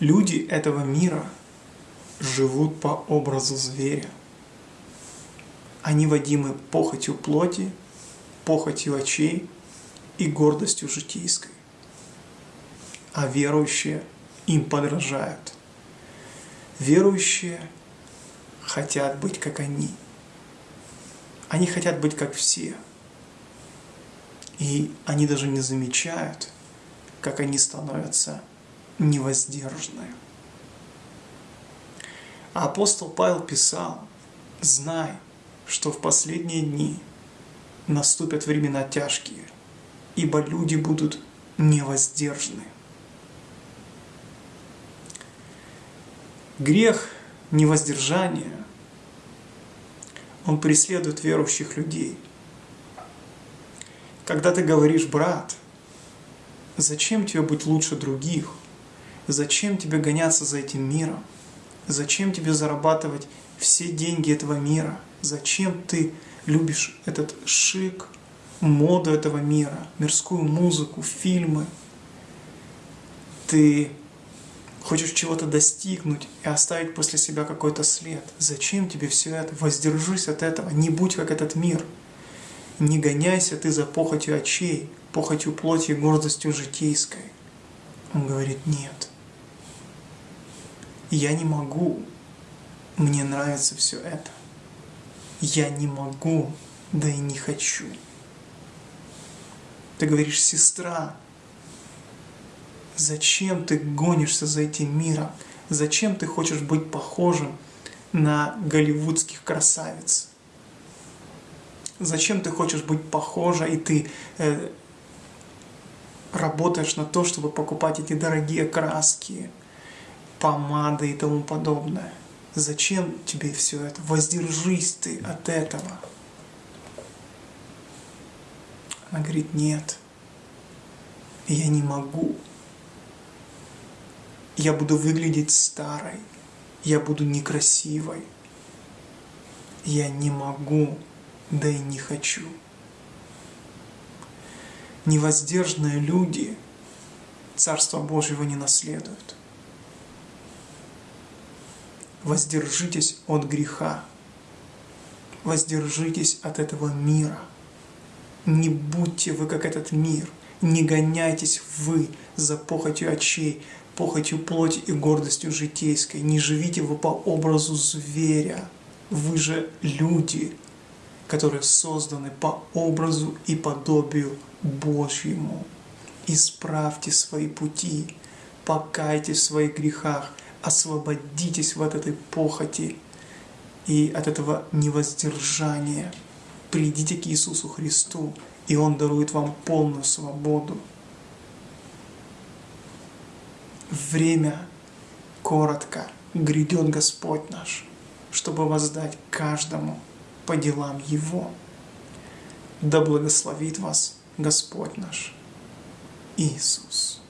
Люди этого мира живут по образу зверя. Они водимы похотью плоти, похотью очей и гордостью житейской. А верующие им подражают. Верующие хотят быть как они. Они хотят быть как все. И они даже не замечают, как они становятся невоздержаны. А апостол Павел писал, знай, что в последние дни наступят времена тяжкие, ибо люди будут невоздержаны. Грех невоздержания, он преследует верующих людей. Когда ты говоришь, брат, зачем тебе быть лучше других? Зачем тебе гоняться за этим миром? Зачем тебе зарабатывать все деньги этого мира? Зачем ты любишь этот шик, моду этого мира, мирскую музыку, фильмы? Ты хочешь чего-то достигнуть и оставить после себя какой-то след. Зачем тебе все это? Воздержись от этого, не будь как этот мир. Не гоняйся ты за похотью очей, похотью плоти и гордостью житейской. Он говорит, нет я не могу, мне нравится все это. Я не могу, да и не хочу. Ты говоришь, сестра, зачем ты гонишься за этим миром? Зачем ты хочешь быть похожим на голливудских красавиц? Зачем ты хочешь быть похожа, и ты э, работаешь на то, чтобы покупать эти дорогие краски, помады и тому подобное. Зачем тебе все это? Воздержись ты от этого. Она говорит, нет, я не могу. Я буду выглядеть старой, я буду некрасивой. Я не могу, да и не хочу. Невоздержанные люди Царство Божьего не наследуют воздержитесь от греха, воздержитесь от этого мира. Не будьте вы как этот мир, не гоняйтесь вы за похотью очей, похотью плоти и гордостью житейской, не живите вы по образу зверя. Вы же люди, которые созданы по образу и подобию Божьему. Исправьте свои пути, покайтесь в своих грехах – освободитесь от этой похоти и от этого невоздержания. Придите к Иисусу Христу, и Он дарует вам полную свободу. Время коротко грядет Господь наш, чтобы воздать каждому по делам Его. Да благословит вас Господь наш Иисус.